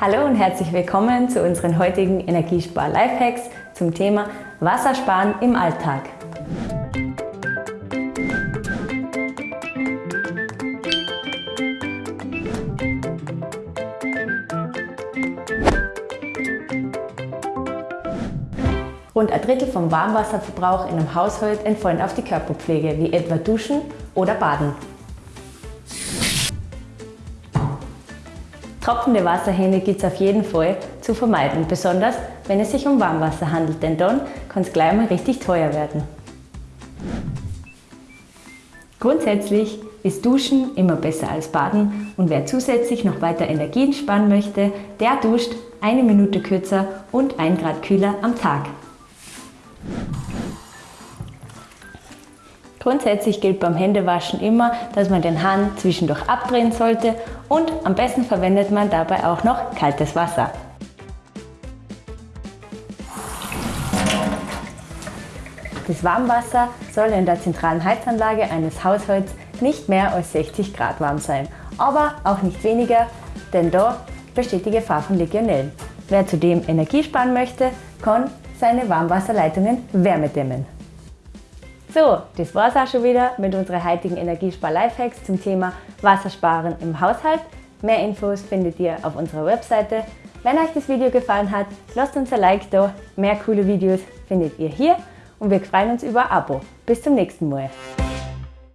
Hallo und herzlich willkommen zu unseren heutigen Energiespar-Lifehacks zum Thema Wassersparen im Alltag. Rund ein Drittel vom Warmwasserverbrauch in einem Haushalt entfallen auf die Körperpflege, wie etwa Duschen oder Baden. Tropfende Wasserhähne gibt es auf jeden Fall zu vermeiden, besonders wenn es sich um Warmwasser handelt, denn dann kann es gleich mal richtig teuer werden. Grundsätzlich ist Duschen immer besser als Baden und wer zusätzlich noch weiter Energien sparen möchte, der duscht eine Minute kürzer und ein Grad kühler am Tag. Grundsätzlich gilt beim Händewaschen immer, dass man den Hahn zwischendurch abdrehen sollte und am besten verwendet man dabei auch noch kaltes Wasser. Das Warmwasser soll in der zentralen Heizanlage eines Haushalts nicht mehr als 60 Grad warm sein, aber auch nicht weniger, denn da besteht die Gefahr von Legionellen. Wer zudem Energie sparen möchte, kann seine Warmwasserleitungen wärmedämmen. So, das war's auch schon wieder mit unseren heutigen Energiespar-Lifehacks zum Thema Wassersparen im Haushalt. Mehr Infos findet ihr auf unserer Webseite. Wenn euch das Video gefallen hat, lasst uns ein Like da. Mehr coole Videos findet ihr hier und wir freuen uns über ein Abo. Bis zum nächsten Mal.